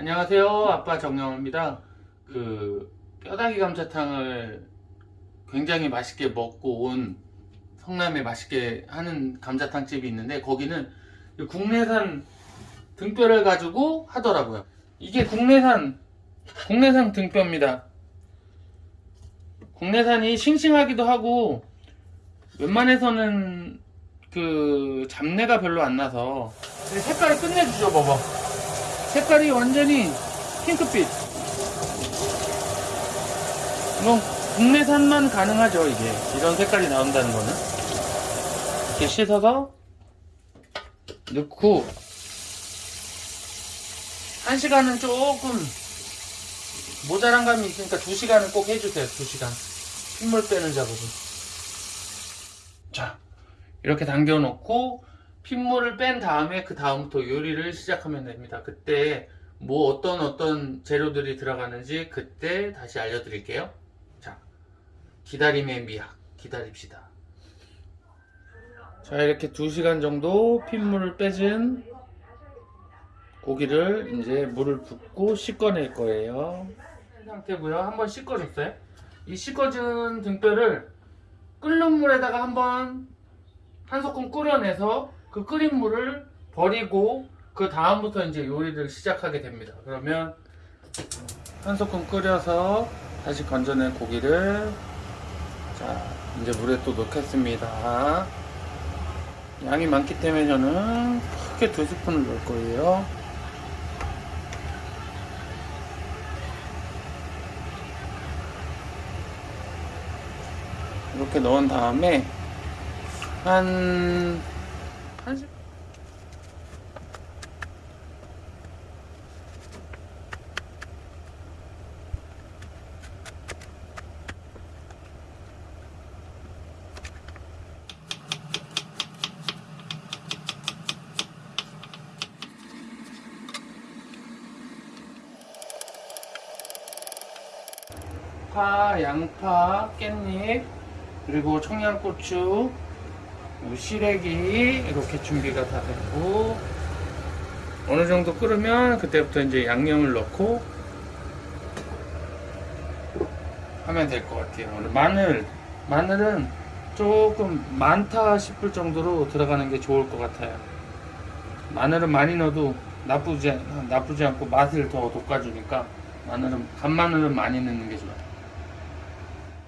안녕하세요. 아빠 정영호입니다. 그 뼈다귀 감자탕을 굉장히 맛있게 먹고 온 성남에 맛있게 하는 감자탕 집이 있는데 거기는 국내산 등뼈를 가지고 하더라고요. 이게 국내산 국내산 등뼈입니다. 국내산이 싱싱하기도 하고 웬만해서는 그 잡내가 별로 안 나서 색깔이 끝내주죠 봐봐 색깔이 완전히 핑크빛. 이건 국내산만 가능하죠 이게. 이런 색깔이 나온다는 거는. 이렇게 씻어서 넣고 한 시간은 조금 모자란 감이 있으니까 두 시간은 꼭 해주세요 두 시간. 핏물 빼는 작업은. 자 이렇게 당겨 놓고 핏물을 뺀 다음에 그 다음부터 요리를 시작하면 됩니다. 그때 뭐 어떤 어떤 재료들이 들어가는지 그때 다시 알려드릴게요. 자 기다림의 미학 기다립시다. 자 이렇게 2시간 정도 핏물을 빼진 고기를 이제 물을 붓고 씻어낼 거예요. 이 상태고요. 한번 씻어줬어요. 이 씻어준 등뼈를 끓는 물에다가 한번 한 소끔 끓여내서 그 끓인 물을 버리고 그 다음부터 이제 요리를 시작하게 됩니다. 그러면 한 소끔 끓여서 다시 건져낸 고기를 자 이제 물에 또 넣겠습니다. 양이 많기 때문에 저는 크게 두 스푼을 넣을 거예요. 이렇게 넣은 다음에 한, 파, 양파, 깻잎, 그리고 청양고추, 뭐 시래기 이렇게 준비가 다 됐고 어느 정도 끓으면 그때부터 이제 양념을 넣고 하면 될 것 같아요. 마늘 마늘은 조금 많다 싶을 정도로 들어가는 게 좋을 것 같아요. 마늘은 많이 넣어도 나쁘지 나쁘지 않고 맛을 더 돋궈주니까 마늘은 간마늘은 많이 넣는 게 좋아요.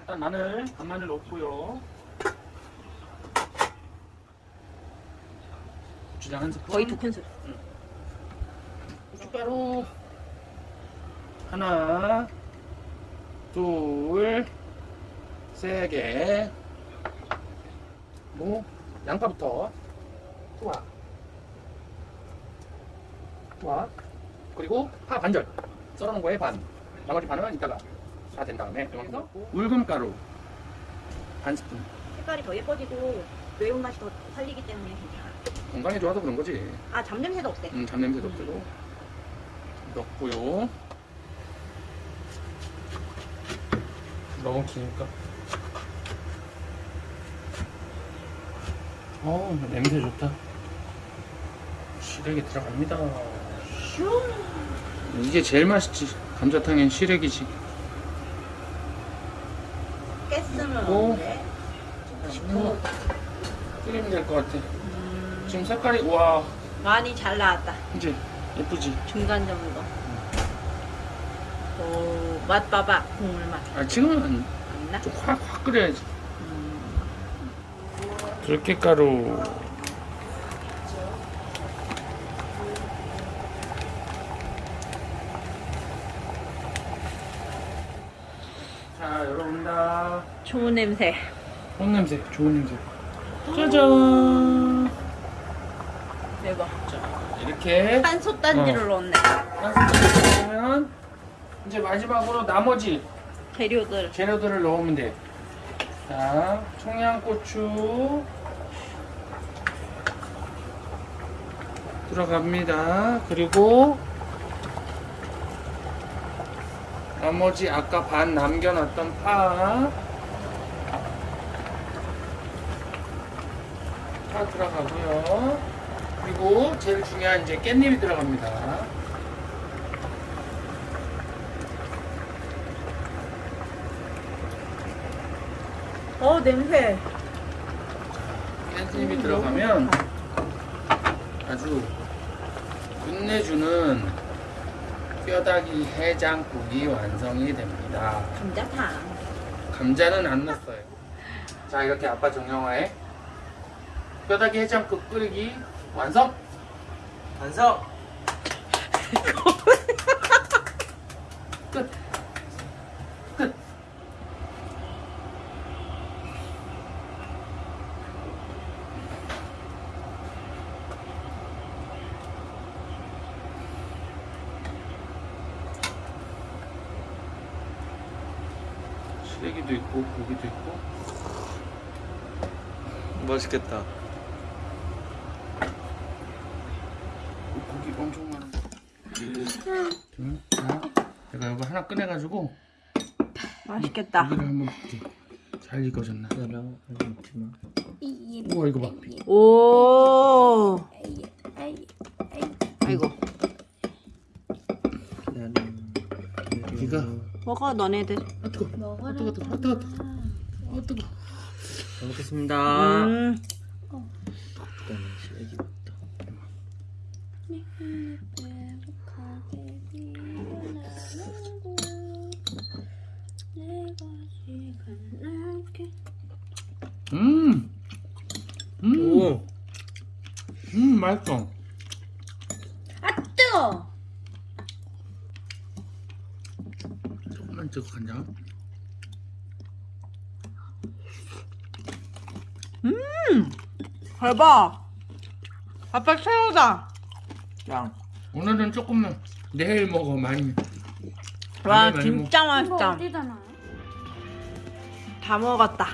일단 마늘 간마늘 넣고요. 고추장 한 스푼. 거의 두 큰술. 고춧가루 하나, 둘, 세 개. 뭐 양파부터 투하, 투하. 그리고 파 반절 썰어놓은 거에 반. 나머지 반은 이따가 다 된 다음에 울금가루 반 스푼. 색깔이 더 예뻐지고 매운맛이 더 살리기 때문에 괜찮아. 건강에 좋아서 그런 거지. 아 잡냄새도 없대. 음, 잡냄새도 없고 넣고요. 너무 기니까. 어, 냄새 좋다. 시래기 들어갑니다. 이게 제일 맛있지. 감자탕엔 시래기지. 깼으면 오. 없는데. 뭐, 끓이면 될 것 같아. 지금 색깔이, 와, 많이 잘 나왔다. 이제 예쁘지? 중간 정도. 오, 맛 봐봐. 국물 맛. 아, 지금은 안 나? 좀 확, 확 끓여야지. 음, 들깨가루 자 열어본다 좋은 냄새. 좋은 냄새 좋은 냄새 짜잔 대박. 자 이렇게 한 솥단지를 넣었네. 한스푼 이제 마지막으로 나머지 재료들. 재료들을 넣으면 돼 자 청양고추 들어갑니다 그리고 나머지 아까 반 남겨놨던 파, 파 들어가고요. 그리고 제일 중요한 이제 깻잎이 들어갑니다. 어 냄새. 깻잎이 음, 들어가면 아주 끝내주는 뼈다귀 해장국이 완성이 됩니다. 감자탕. 감자는 안 넣었어요. 자 이렇게 아빠 정형화에 뼈다귀 해장국 끓이기 완성. 완성! 끝. 끝. 시래기도 있고 고기도 있고 맛있겠다. 고기 엄청 많은 거. 둘, 자, 내가 이거 하나 꺼내가지고 맛있겠다. 고기를 한번 볼게. 잘 익어졌나? 나랑 먹지 마. 우와 이거 봐. 오. 아이고. 고기가 먹어 너네들. 아 뜨거. 아 뜨거 뜨거. 아 뜨거 뜨거. 아 뜨거. 잘 먹겠습니다. 음. 음. 음. 오! 음 맛있어. 뜨거. 조금만 찍어 간장. 대박. 아빠 최고다. 짱. 오늘은 조금만 내일 먹어 많이. 와 많이 진짜 맛있다. 어디다 놔요? 다 먹었다.